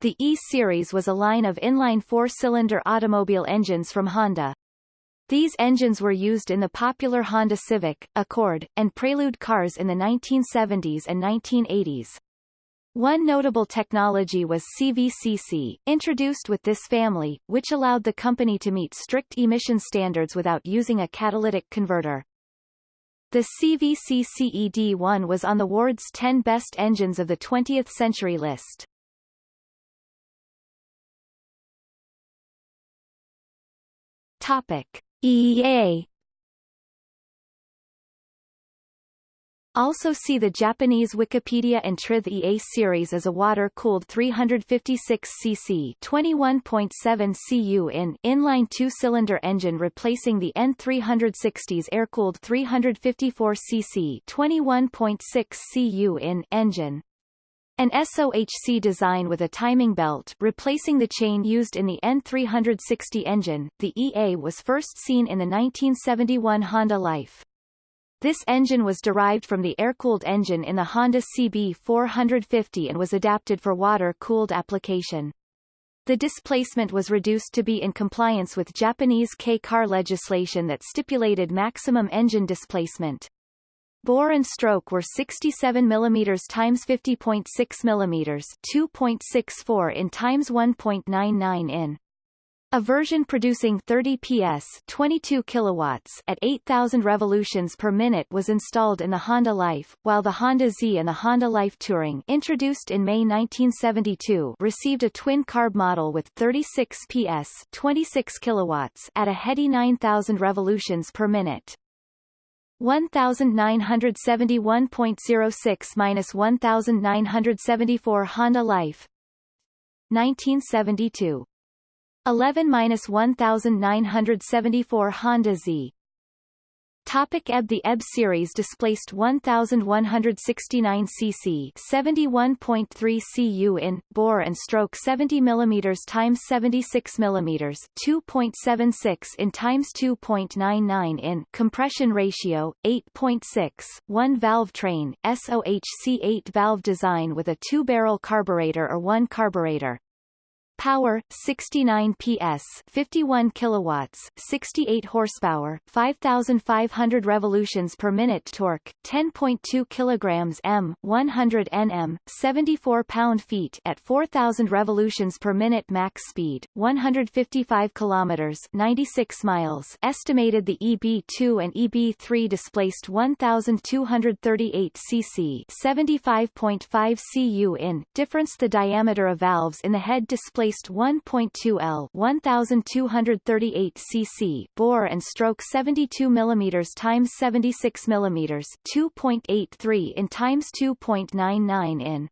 The E-Series was a line of inline four-cylinder automobile engines from Honda. These engines were used in the popular Honda Civic, Accord, and Prelude cars in the 1970s and 1980s. One notable technology was CVCC, introduced with this family, which allowed the company to meet strict emission standards without using a catalytic converter. The CVCCED1 was on the Ward's 10 Best Engines of the 20th Century list. Topic. EA Also see the Japanese Wikipedia and Trith EA series as a water-cooled 356 cc 21.7 cu in inline two-cylinder engine replacing the N360's air-cooled 354 cc 21.6 cu in engine. An SOHC design with a timing belt replacing the chain used in the N360 engine, the EA was first seen in the 1971 Honda Life. This engine was derived from the air-cooled engine in the Honda CB450 and was adapted for water-cooled application. The displacement was reduced to be in compliance with Japanese K-car legislation that stipulated maximum engine displacement. Bore and stroke were 67 mm x 50.6 mm 2.64 in x 1.99 in. A version producing 30 PS 22 kilowatts at 8,000 revolutions per minute was installed in the Honda Life, while the Honda Z and the Honda Life Touring introduced in May 1972 received a twin-carb model with 36 PS 26 kilowatts at a heady 9,000 revolutions per minute. 1971.06 minus 1974 Honda Life. 1972 11 minus 1974 Honda Z Topic EB The EB series displaced 1169 cc 71.3 cu in, bore and stroke 70 mm x 76 mm 2.76 in x 2.99 in, compression ratio, 8.6, 1 valve train, SOHC 8 valve design with a two-barrel carburetor or one carburetor, Power 69 PS 51 kilowatts 68 horsepower 5500 revolutions per minute torque 10.2 kilograms m 100 Nm 74 pound-feet at 4000 revolutions per minute max speed 155 kilometers 96 miles estimated the EB2 and EB3 displaced 1238 cc 75.5 cu in difference the diameter of valves in the head displaced displaced 1.2 L 1238 cc bore and stroke 72 mm times 76 mm 2.83 in times 2.99 in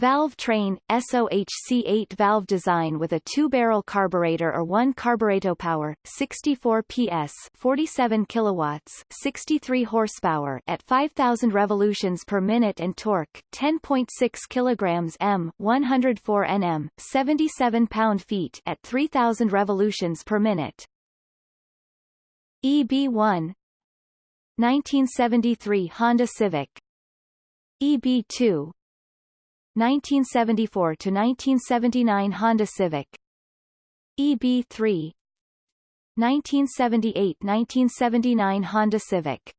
Valve train, SOHC8 valve design with a two-barrel carburetor or one carburetor power, 64 PS 47 kilowatts, 63 horsepower at 5000 revolutions per minute and torque, 10.6 kilograms m, 104 Nm, 77 pound-feet at 3000 revolutions per minute. EB1 1973 Honda Civic EB2 1974 to 1979 Honda Civic. EB3 1978-1979 Honda Civic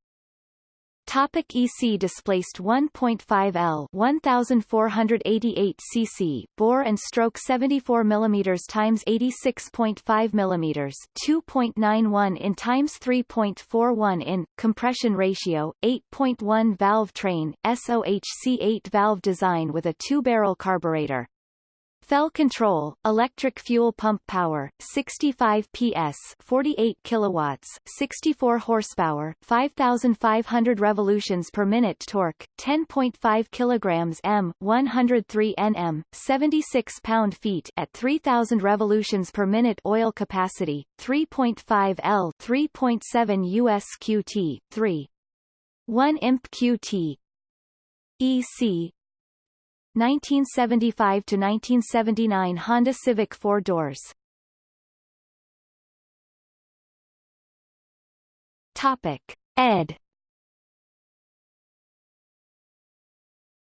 Topic EC displaced 1.5 L 1488 cc bore and stroke 74 mm times 86.5 mm 2.91 in times 3.41 in compression ratio 8.1 valve train SOHC 8 valve design with a two-barrel carburetor FEL control, electric fuel pump power, 65 PS, 48 kilowatts, 64 horsepower, 5500 revolutions per minute torque, 10.5 kilograms m, 103 Nm, 76 pound-feet at 3000 revolutions per minute oil capacity, 3.5 L, 3.7 US QT, 3 1 imp QT EC 1975 to 1979 Honda Civic four doors. Topic: Ed.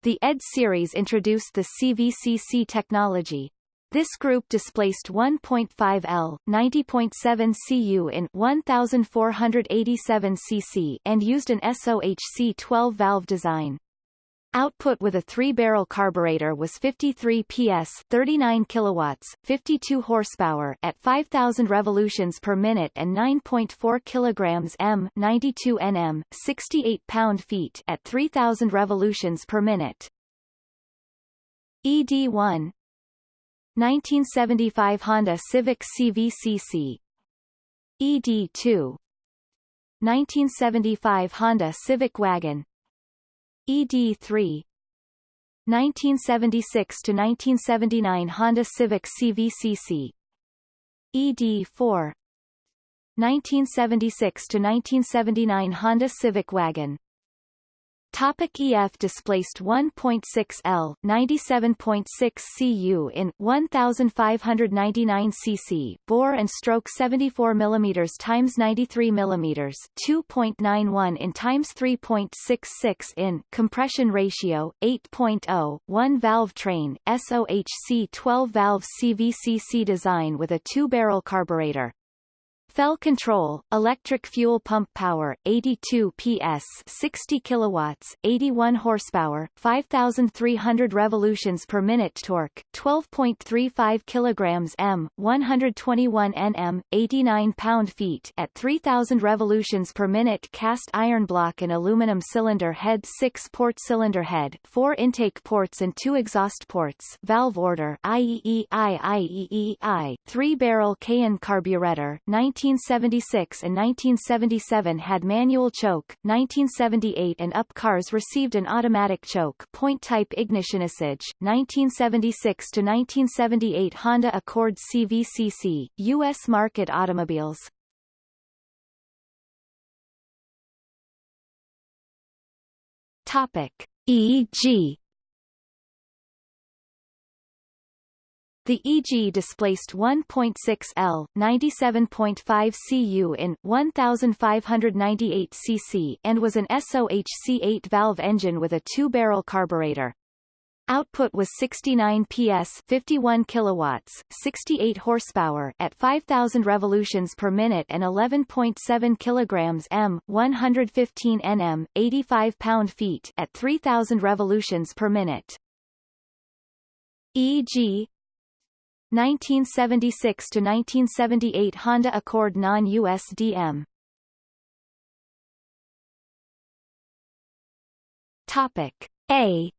The ED series introduced the CVCC technology. This group displaced 1.5 L, 90.7 cu in 1487 cc and used an SOHC 12 valve design. Output with a three-barrel carburetor was 53 PS 39 kilowatts, 52 horsepower at 5000 revolutions per minute and 9.4 kilograms m 92 Nm, 68 pound-feet at 3000 revolutions per minute. ED1 1975 Honda Civic CVCC ED2 1975 Honda Civic Wagon ED3 1976 to 1979 Honda Civic CVCC ED4 1976 to 1979 Honda Civic Wagon Topic EF displaced 1.6 L 97.6 cu in 1599 cc bore and stroke 74 mm times 93 mm 2.91 in times 3.66 in compression ratio 8.0 one valve train SOHC 12 valve CVCC design with a two-barrel carburetor FEL control, electric fuel pump power, 82 PS 60 kilowatts, 81 horsepower, 5,300 revolutions per minute torque, 12.35 kilograms m, 121 Nm, 89 pound-feet at 3,000 revolutions per minute cast iron block and aluminum cylinder head 6-port cylinder head, 4 intake ports and 2 exhaust ports valve order IEEI IEEI, 3-barrel Keihin carburetor, 19 1976 and 1977 had manual choke, 1978 and up cars received an automatic choke point-type ignition usage, 1976 to 1978 Honda Accord CVCC, U.S. market automobiles. Topic. EG The EG displaced 1.6 L, 97.5 cu in 1598 cc and was an SOHC 8-valve engine with a two-barrel carburetor. Output was 69 PS 51 kilowatts, 68 horsepower at 5000 revolutions per minute and 11.7 kilograms m 115 Nm, 85 pound-feet at 3000 revolutions per minute. EG 1976 to 1978 Honda Accord non-USDM. Topic A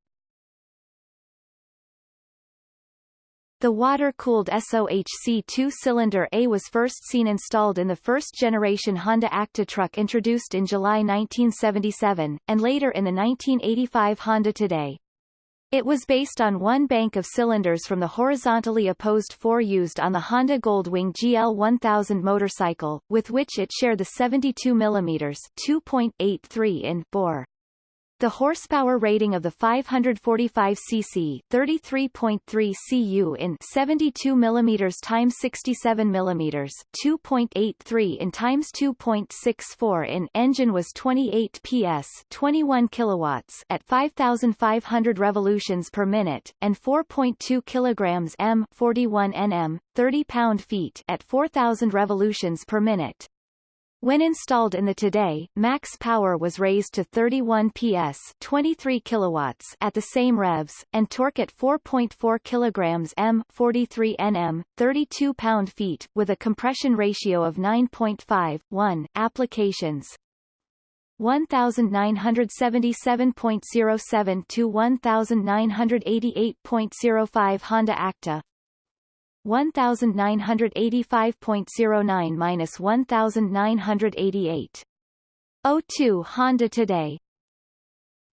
The water-cooled SOHC two-cylinder A was first seen installed in the first-generation Honda Acty truck introduced in July 1977, and later in the 1985 Honda Today. It was based on one bank of cylinders from the horizontally opposed four used on the Honda Goldwing GL1000 motorcycle, with which it shared the 72 mm 2.83 in bore. The horsepower rating of the 545cc 33.3 cu in 72 mm times 67 mm 2.83 in times 2.64 in engine was 28 PS 21 kilowatts at 5500 revolutions per minute and 4.2 kilograms m 41 Nm 30 pound-feet at 4000 revolutions per minute. When installed in the Today, max power was raised to 31 PS 23 kilowatts at the same revs, and torque at 4.4 kilograms m 43 Nm, 32 pound-feet, with a compression ratio of 9.5, 1. Applications 1977.07 to 1988.05 Honda Acty 1985.09 minus 1988. 02 Honda Today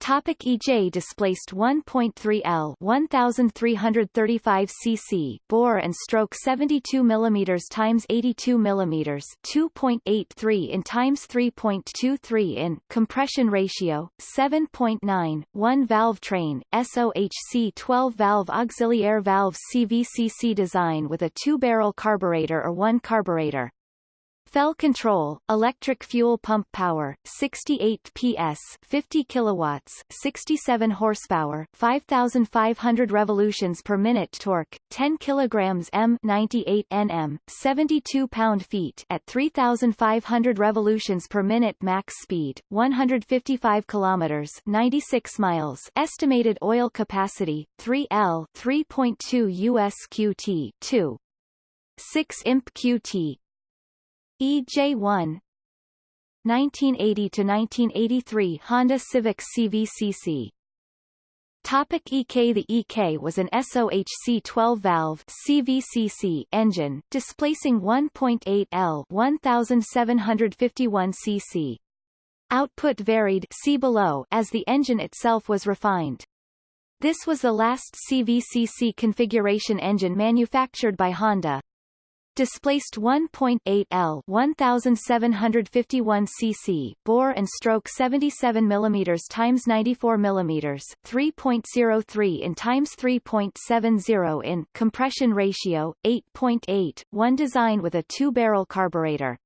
Topic EJ displaced 1.3 L 1335 cc bore and stroke 72 mm times 82 mm 2.83 in times 3.23 in compression ratio 7.9 one valve train SOHC 12 valve auxiliary valve CVCC design with a two barrel carburetor or one carburetor Fell control, electric fuel pump power, 68 PS, 50 kilowatts, 67 horsepower, 5500 revolutions per minute torque, 10 kilograms m, 98 Nm, 72 pound-feet at 3500 revolutions per minute max speed, 155 kilometers, 96 miles. Estimated oil capacity 3L, 3.2 US QT, 2 6 imp QT EJ1 1980 to 1983 Honda Civic CVCC Topic EK The EK was an SOHC 12-valve CVCC engine, displacing 1.8 L 1751 cc. Output varied see below as the engine itself was refined. This was the last CVCC configuration engine manufactured by Honda displaced 1.8 L 1751 cc bore and stroke 77 mm times 94 mm 3.03 in times 3.70 in compression ratio 8.8 one design with a two-barrel carburetor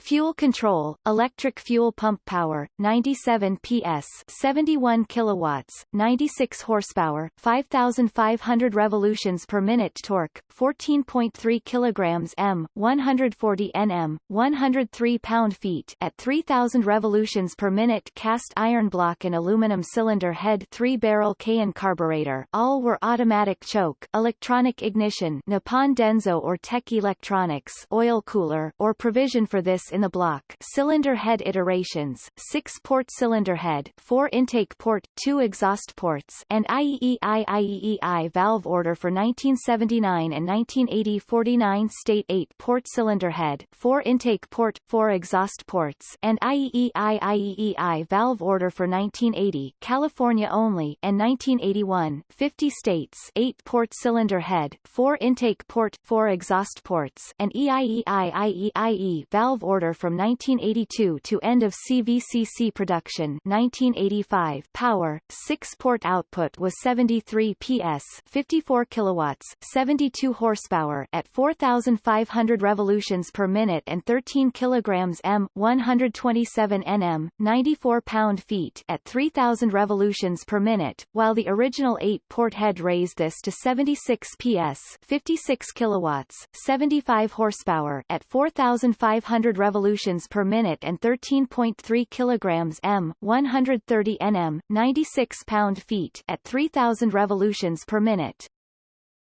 Fuel control, electric fuel pump power, 97 PS, 71 kilowatts, 96 horsepower, 5500 revolutions per minute torque, 14.3 kilograms m, 140 Nm, 103 pound-feet at 3000 revolutions per minute cast iron block and aluminum cylinder head 3-barrel Keihin carburetor. All were automatic choke, electronic ignition, Nippon Denso or Tech Electronics, oil cooler, or provision for this in the block. Cylinder head iterations, 6-port cylinder head 4 intake port, 2 exhaust ports and IEEI valve order for 1979 and 1980 49 state 8-port cylinder head 4 intake port, 4 exhaust ports and IEEI valve order for 1980 California only and 1981 50 states 8-port cylinder head 4 intake port, 4 exhaust ports and EIEI IEIE valve order from 1982 to end of CVCC production. 1985 power, 6-port output was 73 PS 54 kilowatts, 72 horsepower at 4,500 revolutions per minute and 13 kilograms m, 127 Nm, 94 pound-feet at 3,000 revolutions per minute, while the original 8-port head raised this to 76 PS 56 kilowatts, 75 horsepower at 4,500 revolutions revolutions per minute and 13.3 kilograms m, 130 nm, 96 pound-feet at 3000 revolutions per minute.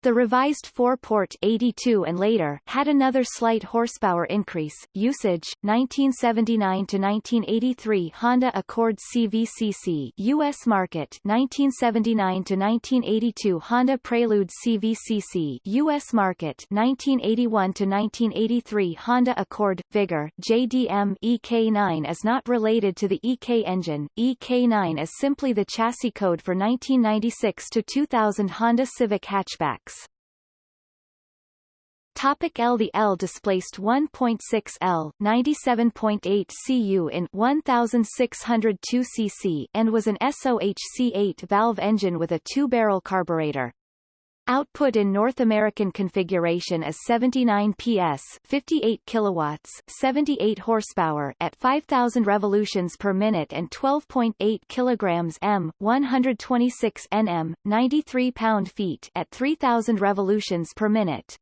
The revised 4-port 82 and later had another slight horsepower increase. Usage 1979 to 1983 Honda Accord CVCC US market 1979 to 1982 Honda Prelude CVCC US market 1981 to 1983 Honda Accord Vigor JDM EK9 is not related to the EK engine. EK9 is simply the chassis code for 1996 to 2000 Honda Civic hatchback. Topic L The L displaced 1.6 L 97.8 cu in 1602 cc and was an SOHC-8 valve engine with a two-barrel carburetor. Output in North American configuration is 79 PS 58 kilowatts 78 horsepower at 5000 revolutions per minute and 12.8 kilograms m 126 Nm 93 pound-feet at 3000 revolutions per minute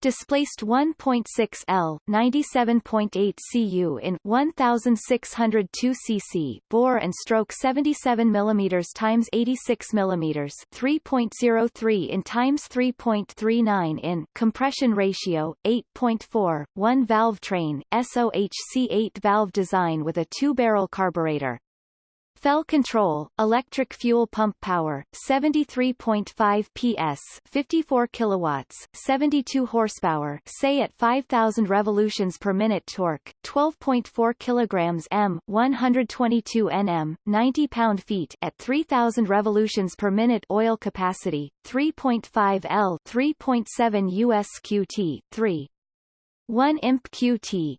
displaced 1.6 L 97.8 cu in 1602 cc bore and stroke 77 mm times 86 mm 3.03 in times 3.39 in compression ratio 8.4 one valve train SOHC 8 valve design with a two-barrel carburetor Fell control, electric fuel pump power, 73.5 PS, 54 kilowatts, 72 horsepower, say at 5000 revolutions per minute torque, 12.4 kilograms m, 122 Nm, 90 pound-feet at 3000 revolutions per minute oil capacity, 3.5 L, 3.7 US QT, 3 1 imp QT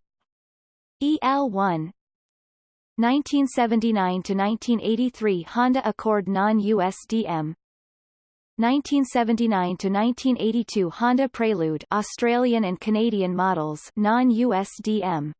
EL1 1979 to 1983 Honda Accord non-USDM 1979 to 1982 Honda Prelude Australian and Canadian models non-USDM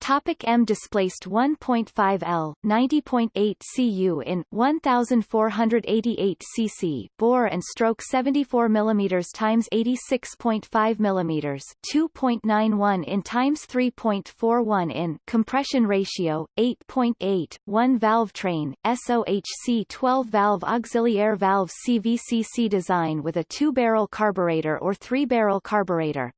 Topic M displaced 1.5 L 90.8 cu in 1488 cc bore and stroke 74 mm times 86.5 mm 2.91 in times 3.41 in compression ratio 8.8 one valve train SOHC 12 valve auxiliary valve CVCC design with a two barrel carburetor or three barrel carburetor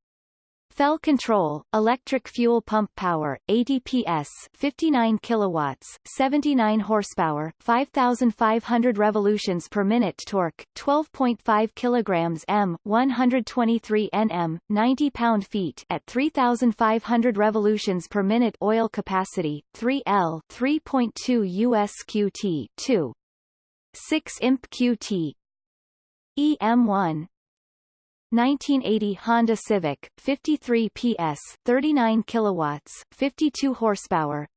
Fell control, electric fuel pump power, 80 PS, 59 kilowatts, 79 horsepower, 5500 revolutions per minute torque, 12.5 kilograms m, 123 Nm, 90 pound-feet at 3500 revolutions per minute oil capacity, 3 L, 3.2 US QT, 2 6 imp QT EM1 1980 Honda Civic, 53 PS, 39 kilowatts, 52 horsepower.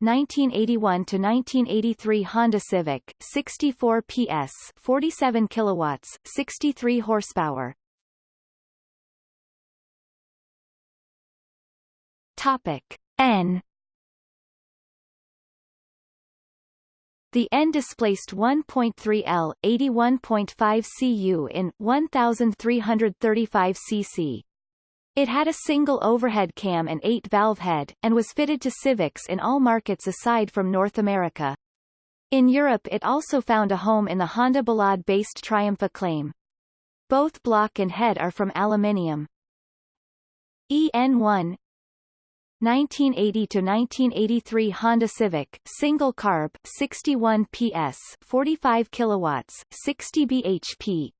1981 to 1983 Honda Civic, 64 PS, 47 kilowatts, 63 horsepower. Topic N The N displaced 1.3 L, 81.5 cu in 1,335 cc. It had a single overhead cam and 8-valve head, and was fitted to Civics in all markets aside from North America. In Europe it also found a home in the Honda Ballade-based Triumph Acclaim. Both block and head are from aluminium. EN1 1980 to 1983 Honda Civic, single carb, 61 PS, 45 kilowatts, 60 bhp.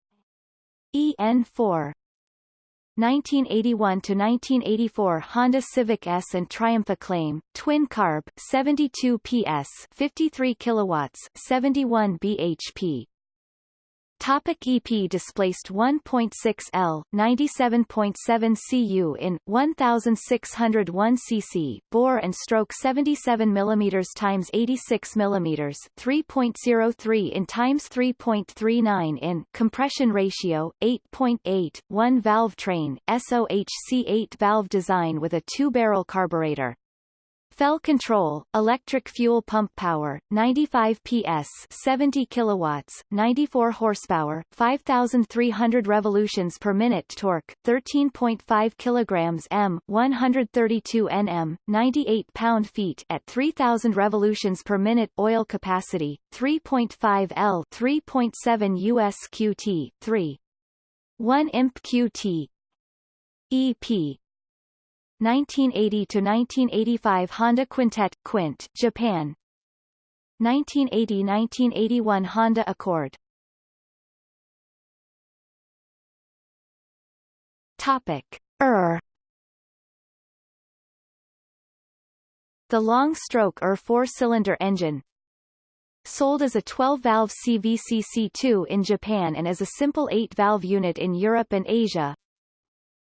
EN4 1981 to 1984 Honda Civic S and Triumph Acclaim, twin carb, 72 PS, 53 kilowatts, 71 bhp. Topic EP displaced 1.6 L, 97.7 cu in 1601 cc bore and stroke 77 mm times 86 mm 3.03 in times 3.39 in compression ratio 8.8 one valve train SOHC 8 valve design with a two barrel carburetor Fell control, electric fuel pump power, 95 PS 70 kilowatts, 94 horsepower, 5,300 revolutions per minute torque, 13.5 kilograms m, 132 Nm, 98 pound-feet at 3,000 revolutions per minute oil capacity, 3.5 L 3.7 US QT, 3. 1 imp QT EP 1980 to 1985 Honda Quintet Quint, Japan. 1980-1981 Honda Accord. Topic: ER. The long-stroke ER four-cylinder engine, sold as a 12-valve CVCC2 in Japan and as a simple 8-valve unit in Europe and Asia,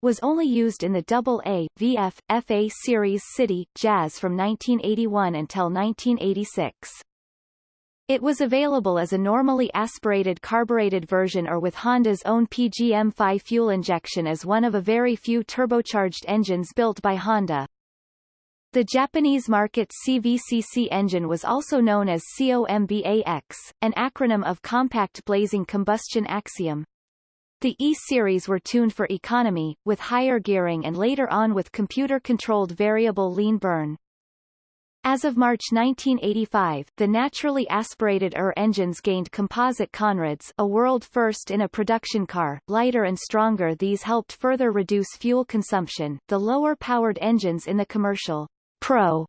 was only used in the AA, VF, FA series City, Jazz from 1981 until 1986. It was available as a normally aspirated carbureted version or with Honda's own PGM-FI fuel injection as one of a very few turbocharged engines built by Honda. The Japanese market CVCC engine was also known as COMBAX, an acronym of Compact Blazing Combustion Axiom. The E-series were tuned for economy, with higher gearing and later on with computer-controlled variable lean burn. As of March 1985, the naturally aspirated ER engines gained composite conrods a world first in a production car, lighter and stronger these helped further reduce fuel consumption. The lower-powered engines in the commercial Pro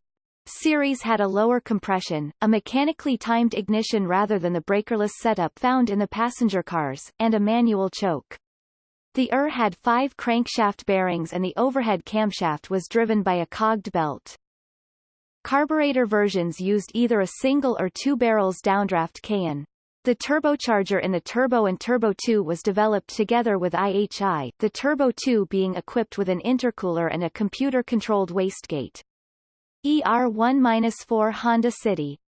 series had a lower compression, a mechanically timed ignition rather than the breakerless setup found in the passenger cars, and a manual choke. The ER had five crankshaft bearings and the overhead camshaft was driven by a cogged belt. Carburetor versions used either a single or two barrels downdraft can. The turbocharger in the Turbo and Turbo 2 was developed together with IHI, the Turbo 2 being equipped with an intercooler and a computer-controlled wastegate. ER1-4 Honda City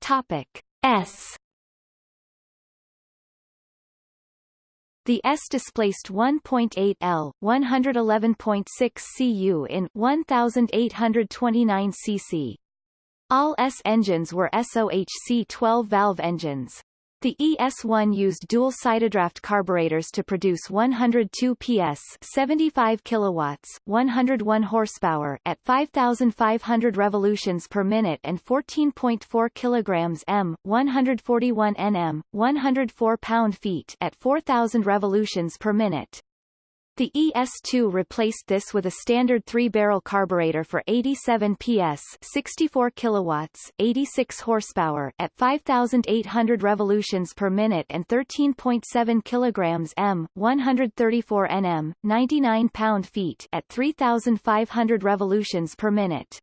Topic S The S displaced 1.8 L, 111.6 cu in 1829 cc. All S engines were SOHC 12-valve engines. The ES1 used dual sidedraft carburetors to produce 102 PS 75 kilowatts, 101 horsepower at 5500 revolutions per minute and 14.4 kilograms m, 141 Nm, 104 pound-feet at 4000 revolutions per minute. The ES2 replaced this with a standard three-barrel carburetor for 87 PS 64 kilowatts, 86 horsepower at 5,800 revolutions per minute and 13.7 kilograms m, 134 Nm, 99 pound-feet at 3,500 revolutions per minute.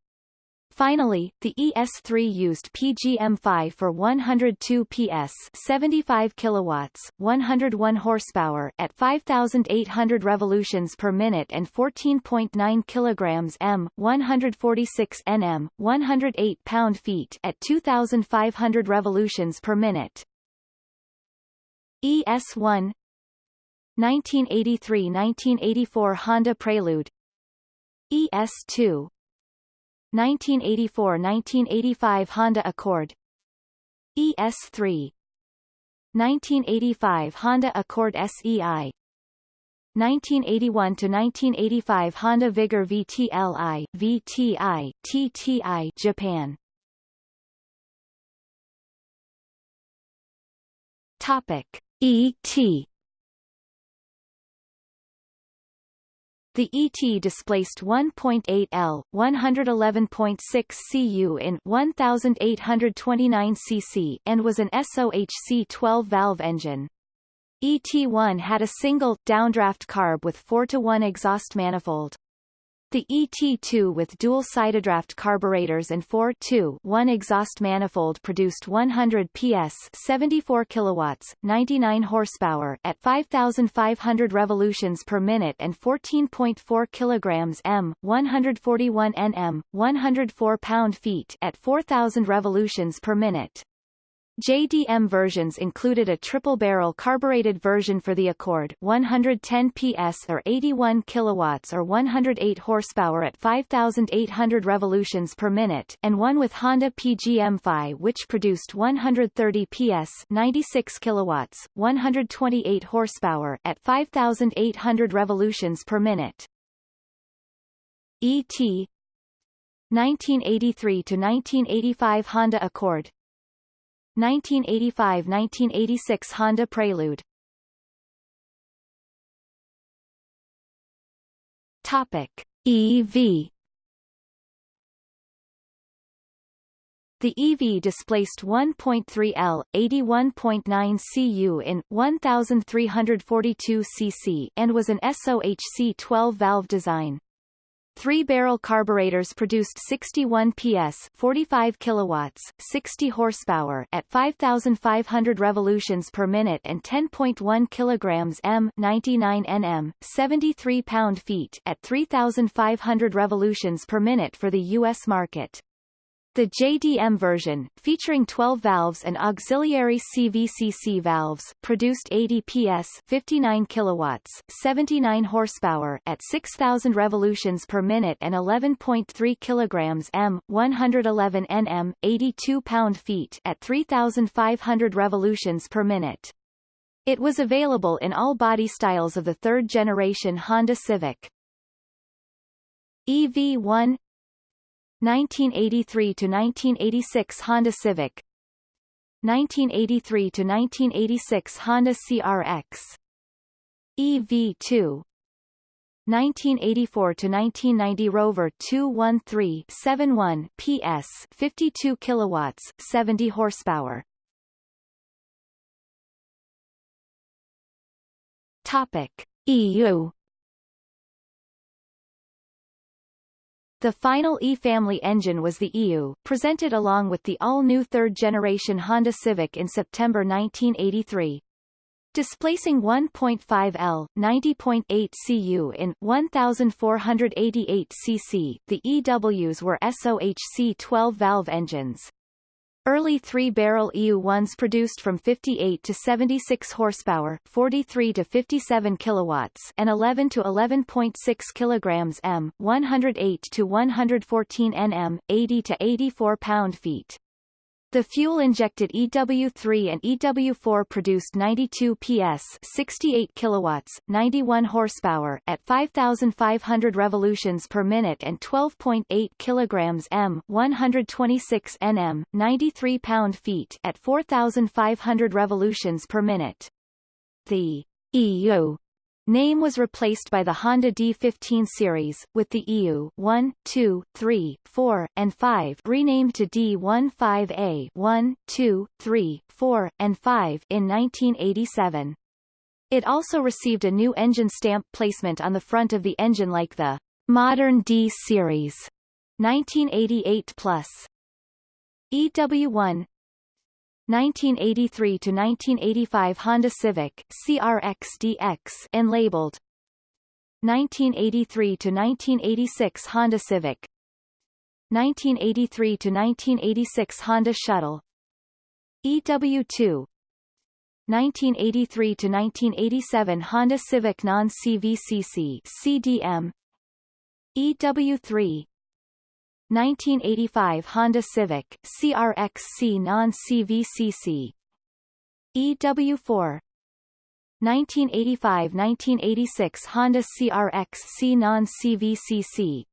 Finally, the ES3 used PGM-FI for 102 PS 75 kilowatts, 101 horsepower at 5800 revolutions per minute and 14.9 kilograms m, 146 Nm, 108 pound-feet at 2500 revolutions per minute. ES1 1983-1984 Honda Prelude ES2 1984–1985 Honda Accord ES3 1985 Honda Accord SEI 1981–1985 Honda Vigor VTLI, VTI, TTI Japan. Topic. ET The ET displaced 1.8 L, 111.6 cu in 1829 cc and was an SOHC 12-valve engine. ET1 had a single, downdraft carb with 4 to 1 exhaust manifold. The ET2 with dual sidedraft carburetors and 4-2-1 exhaust manifold produced 100 PS 74 kilowatts, 99 horsepower at 5,500 revolutions per minute and 14.4 kilograms m, 141 Nm, 104 pound-feet at 4,000 revolutions per minute. JDM versions included a triple-barrel carbureted version for the Accord 110 PS or 81 kilowatts or 108 horsepower at 5,800 revolutions per minute and one with Honda PGM-FI which produced 130 PS 96 kilowatts, 128 horsepower at 5,800 revolutions per minute. ET 1983 to 1985 Honda Accord 1985–1986 Honda Prelude. Topic. EV The EV displaced 1.3 L, 81.9 cu in 1342 cc and was an SOHC 12-valve design. Three-barrel carburetors produced 61 PS 45 kilowatts, 60 horsepower at 5,500 revolutions per minute and 10.1 kilograms m 99 Nm, 73 pound-feet at 3,500 revolutions per minute for the U.S. market. The JDM version, featuring 12 valves and auxiliary CVCC valves, produced 80 PS 59 kilowatts, 79 horsepower at 6,000 revolutions per minute and 11.3 kilograms m, 111 Nm, 82 pound-feet at 3,500 revolutions per minute. It was available in all body styles of the third-generation Honda Civic. EV1 1983 to 1986 Honda Civic. 1983 to 1986 Honda CRX EV2 1984 to 1990 Rover 213-71 PS 52 kilowatts 70 horsepower. Topic. EU The final E-family engine was the EU, presented along with the all-new third-generation Honda Civic in September 1983. Displacing 1.5 L, 90.8 cu in 1488 cc, the EWs were SOHC 12-valve engines. Early three-barrel EU1s produced from 58 to 76 horsepower, 43 to 57 kilowatts, and 11 to 11.6 kilograms m, 108 to 114 nm, 80 to 84 pound-feet. The fuel-injected EW3 and EW4 produced 92 PS 68 kilowatts, 91 horsepower at 5,500 revolutions per minute and 12.8 kilograms m 126 Nm, 93 pound-feet at 4,500 revolutions per minute. The EU Name was replaced by the Honda D15 series, with the EU 1, 2, 3, 4, and 5 renamed to D15A 1, 2, 3, 4, and 5 in 1987. It also received a new engine stamp placement on the front of the engine like the modern D series 1988 plus. EW1 1983 to 1985 Honda Civic CRX-DX and labeled 1983 to 1986 Honda Civic 1983 to 1986 Honda Shuttle EW2 1983 to 1987 Honda Civic Non-CVCC CDM EW3 1985 Honda Civic CRXC non-CVCC EW4 1985-1986 Honda CRX-C non-CVCC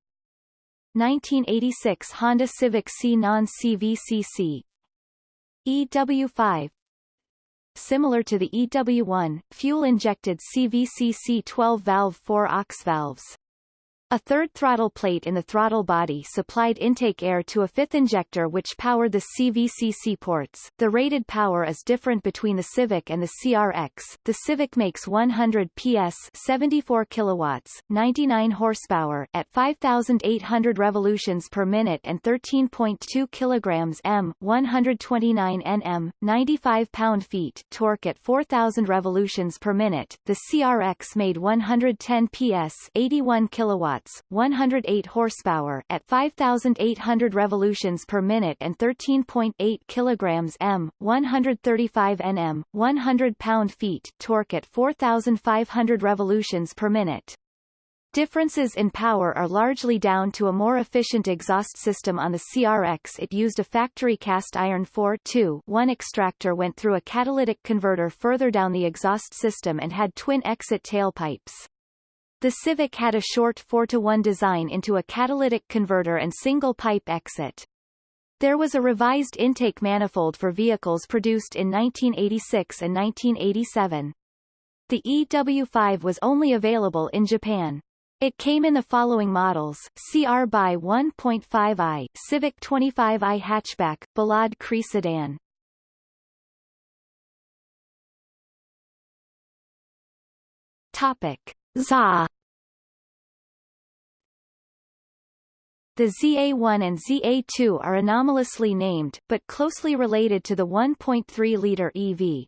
1986 Honda Civic C non-CVCC EW5 Similar to the EW1, fuel-injected CVCC 12-valve 4-ox valves. A third throttle plate in the throttle body supplied intake air to a fifth injector which powered the CVCC ports. The rated power is different between the Civic and the CRX. The Civic makes 100 PS 74 kilowatts, 99 horsepower at 5,800 revolutions per minute and 13.2 kilograms m, 129 Nm, 95 pound-feet torque at 4,000 revolutions per minute. The CRX made 110 PS 81 kilowatts kilowatts, 108 horsepower at 5,800 revolutions per minute and 13.8 kilograms m, 135 nm, 100 pound-feet torque at 4,500 revolutions per minute. Differences in power are largely down to a more efficient exhaust system on the CRX it used a factory cast iron 4-2-1 extractor went through a catalytic converter further down the exhaust system and had twin exit tailpipes. The Civic had a short 4-to-1 design into a catalytic converter and single-pipe exit. There was a revised intake manifold for vehicles produced in 1986 and 1987. The EW5 was only available in Japan. It came in the following models, CR by 1.5i, Civic 25i hatchback, Ballade Cree sedan. Topic. ZA The ZA1 and ZA2 are anomalously named, but closely related to the 1.3-liter EV.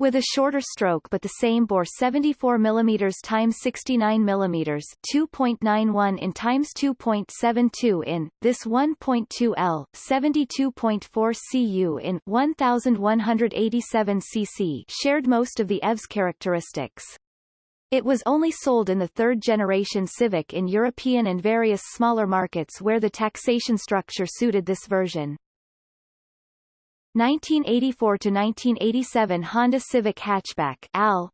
With a shorter stroke but the same bore 74 mm x 69 mm 2.91 in x 2.72 in, this 1.2 L 72.4 cu in 1187 cc shared most of the EV's characteristics. It was only sold in the third-generation Civic in European and various smaller markets where the taxation structure suited this version. 1984 to 1987 Honda Civic hatchback AL.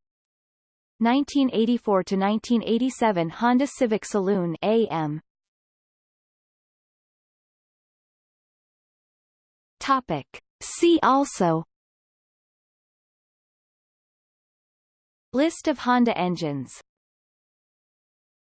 1984 to 1987 Honda Civic Saloon AM Topic. See also List of Honda engines